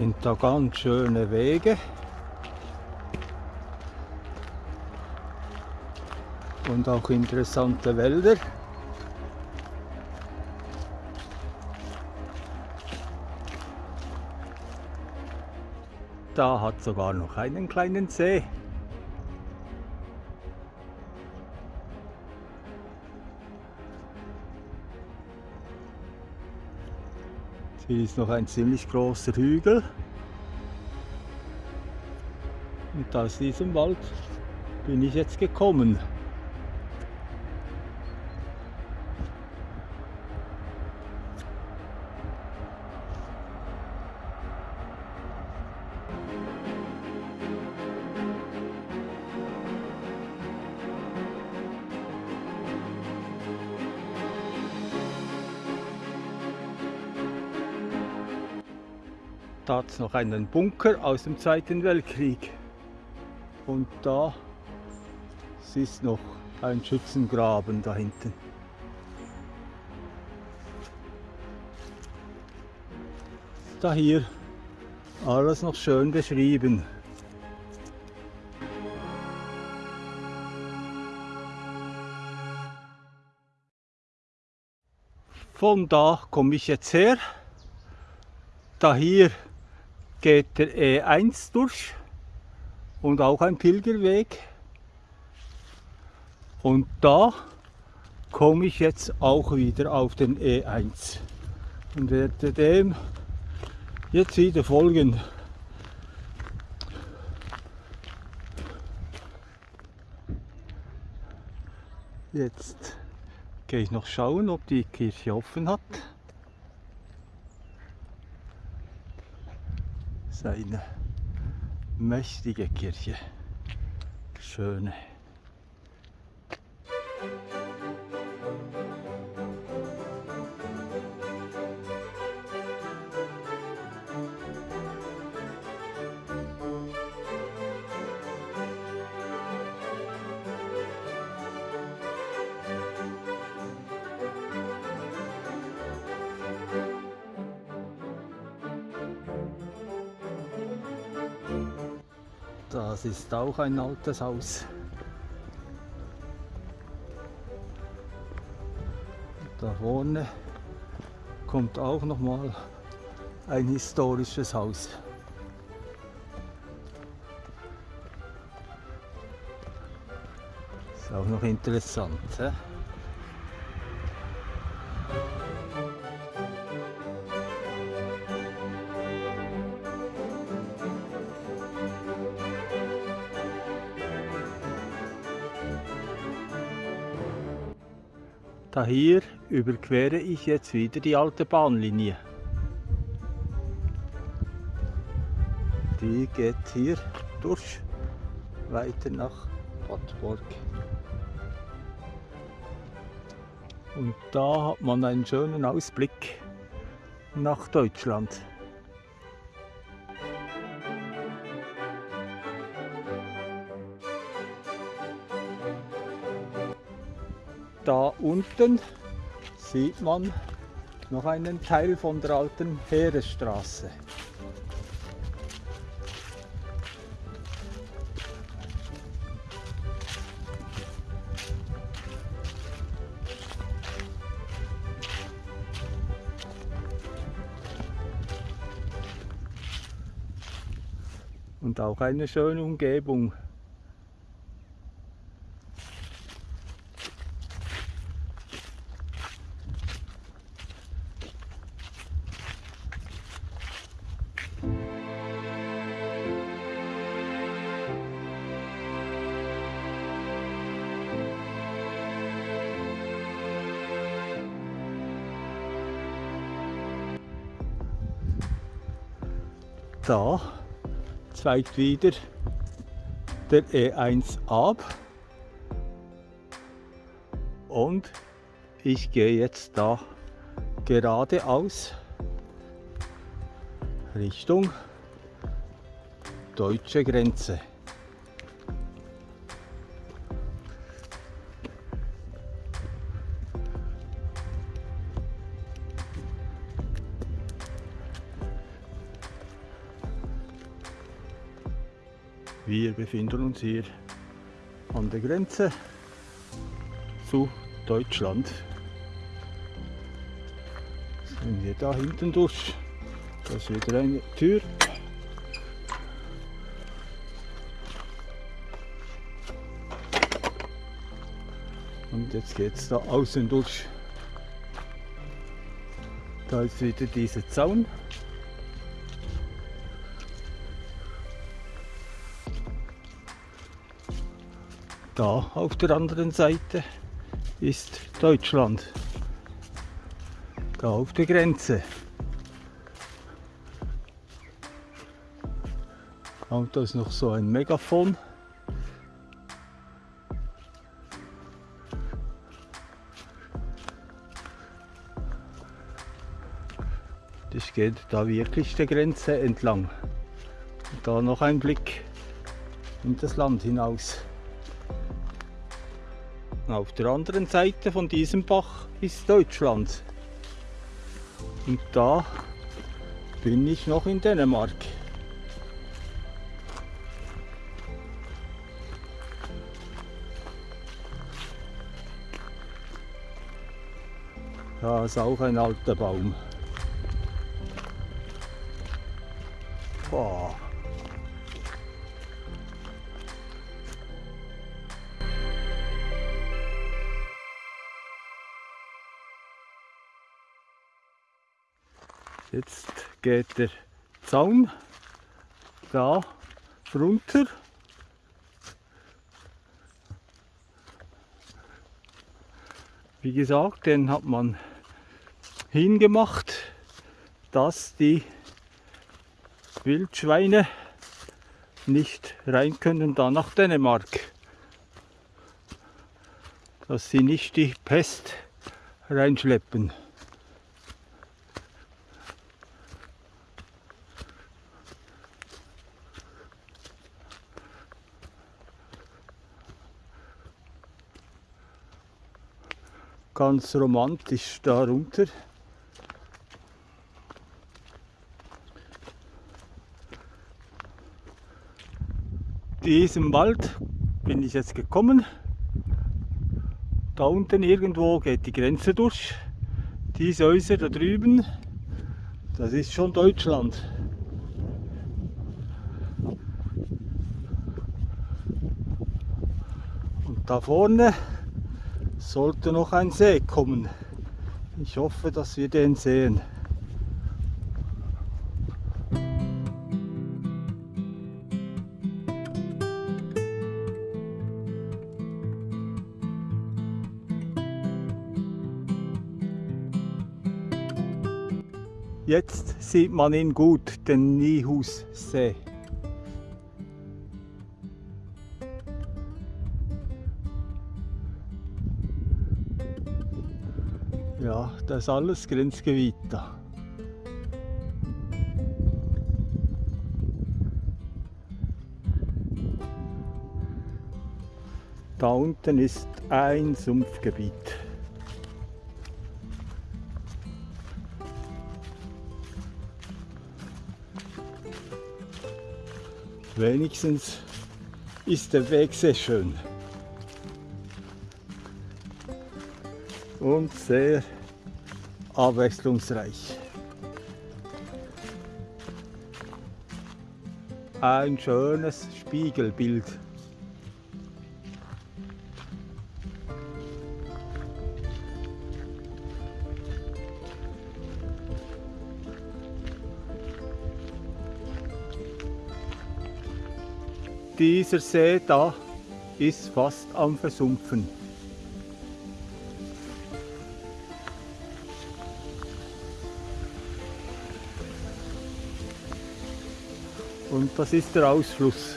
sind da ganz schöne Wege. Und auch interessante Wälder. Da hat sogar noch einen kleinen See. Hier ist noch ein ziemlich großer Hügel. Und aus diesem Wald bin ich jetzt gekommen. Da hat es noch einen Bunker aus dem Zweiten Weltkrieg. Und da ist noch ein Schützengraben da hinten. Da hier alles noch schön beschrieben. Von da komme ich jetzt her. Da hier geht der E1 durch und auch ein Pilgerweg. Und da komme ich jetzt auch wieder auf den E1 und werde dem jetzt wieder folgen. Jetzt gehe ich noch schauen, ob die Kirche offen hat. İst eine mächtige Kirche. Schöne. Das ist auch ein altes Haus. Da vorne kommt auch noch mal ein historisches Haus. Ist auch noch interessant. He? Hier überquere ich jetzt wieder die alte Bahnlinie. Die geht hier durch weiter nach Wattborg. Und da hat man einen schönen Ausblick nach Deutschland. Da unten sieht man noch einen Teil von der alten Heeresstraße. Und auch eine schöne Umgebung. Da. Zweigt wieder. Der E1 ab. Und ich gehe jetzt da geradeaus Richtung deutsche Grenze. Wir befinden uns hier an der Grenze zu Deutschland. Sind wir da hinten durch. Da ist wieder eine Tür. Und jetzt geht es da außen durch. Da ist wieder dieser Zaun. Da auf der anderen Seite ist Deutschland. Da auf der Grenze. Und da ist noch so ein Megafon. Das geht da wirklich der Grenze entlang. Und da noch ein Blick in das Land hinaus. Auf der anderen Seite von diesem Bach ist Deutschland. Und da bin ich noch in Dänemark. Da ist auch ein alter Baum. Boah. Jetzt geht der Zaun da runter. Wie gesagt, den hat man hingemacht, dass die Wildschweine nicht rein können da nach Dänemark. Dass sie nicht die Pest reinschleppen. Ganz romantisch darunter. Diesem Wald bin ich jetzt gekommen. Da unten irgendwo geht die Grenze durch. Diese Häuser da drüben, das ist schon Deutschland. Und da vorne sollte noch ein See kommen. Ich hoffe, dass wir den sehen. Jetzt sieht man ihn gut, den Nihussee. Ja, das ist alles Grenzgebiet da. Da unten ist ein Sumpfgebiet. Wenigstens ist der Weg sehr schön. Und sehr abwechslungsreich. Ein schönes Spiegelbild. Dieser See da ist fast am Versumpfen. Und das ist der Ausfluss.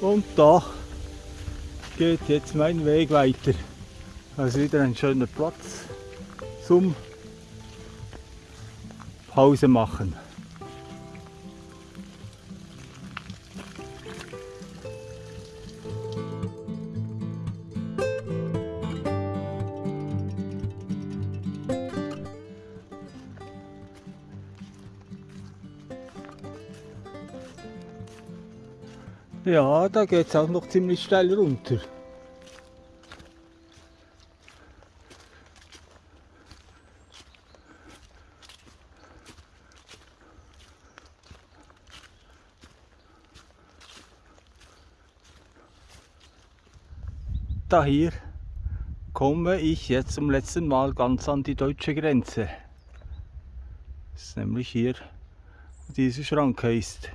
Und da geht jetzt mein Weg weiter. Also wieder ein schöner Platz zum Pause machen. Ja, da geht es auch noch ziemlich steil runter. Da hier komme ich jetzt zum letzten Mal ganz an die deutsche Grenze. Das ist nämlich hier, wo diese Schranke ist.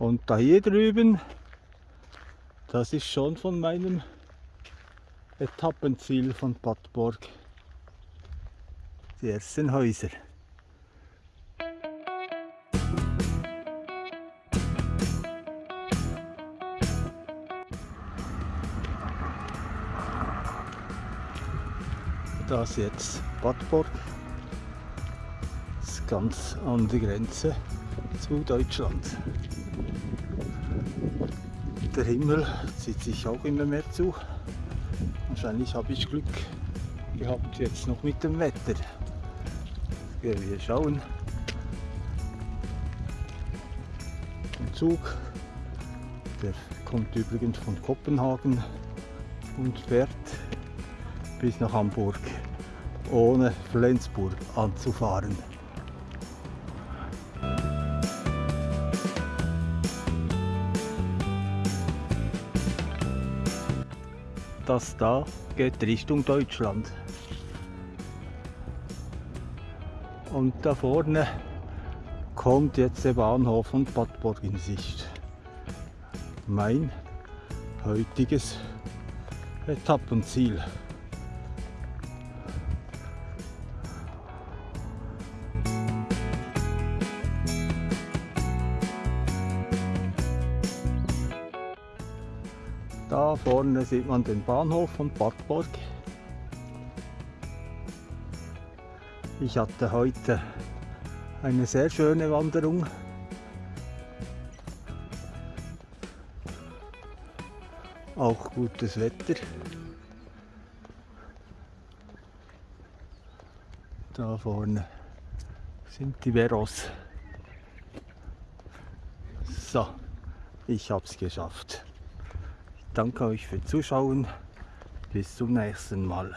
Und da hier drüben, das ist schon von meinem Etappenziel von Bad Borg. Die ersten Häuser. Das jetzt Bad Borg. Das ist ganz an der Grenze zu Deutschland. Der Himmel zieht sich auch immer mehr zu. Wahrscheinlich habe ich Glück gehabt jetzt noch mit dem Wetter. Ja, wir schauen. Der Zug, der kommt übrigens von Kopenhagen und fährt bis nach Hamburg, ohne Flensburg anzufahren. Das da geht Richtung Deutschland. Und da vorne kommt jetzt der Bahnhof von Bad Borg in Sicht. Mein heutiges Etappenziel. Da vorne sieht man den Bahnhof von Bad Borg. Ich hatte heute eine sehr schöne Wanderung. Auch gutes Wetter. Da vorne sind die Veros. So, ich habe es geschafft. Danke euch für Zuschauen. Bis zum nächsten Mal.